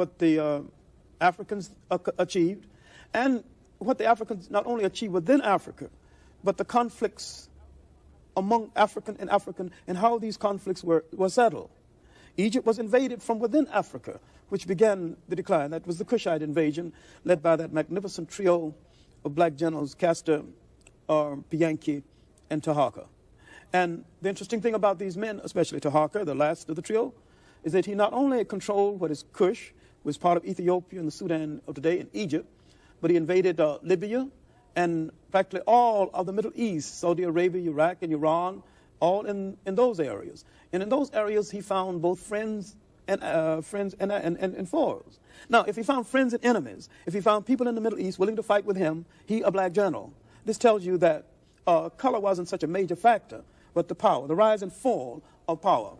what the uh, Africans achieved, and what the Africans not only achieved within Africa, but the conflicts among African and African and how these conflicts were, were settled. Egypt was invaded from within Africa, which began the decline. That was the Kushite invasion, led by that magnificent trio of black generals, Kashta, uh, Piankhi, and Taharqa. And the interesting thing about these men, especially Taharqa, the last of the trio, is that he not only controlled what is Kush, is part of Ethiopia and the Sudan of today, and Egypt, but he invaded uh, Libya and practically all of the Middle East, Saudi Arabia, Iraq, and Iran, all in, in those areas. And in those areas, he found both friends and uh, friends and, and, and, and foes. Now, if he found friends and enemies, if he found people in the Middle East willing to fight with him, he a black general. This tells you that uh, color wasn't such a major factor, but the power, the rise and fall of power.